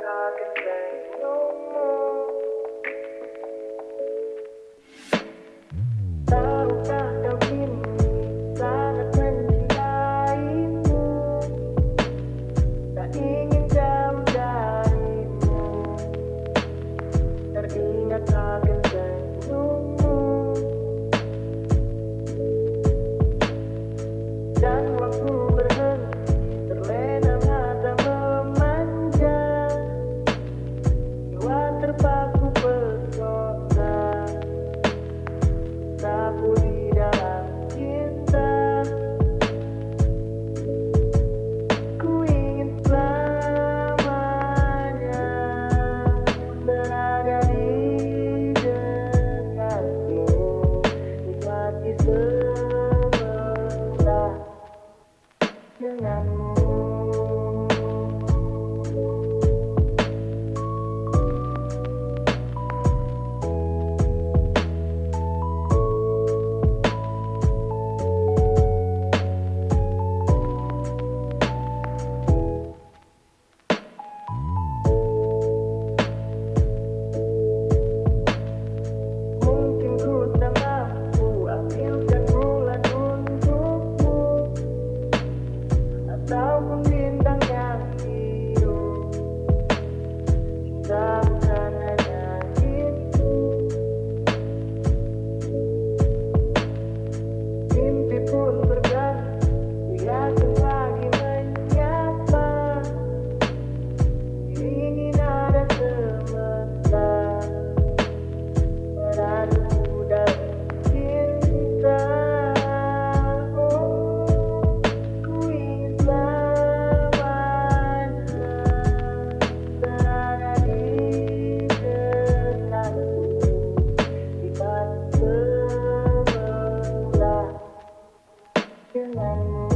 talk and say no.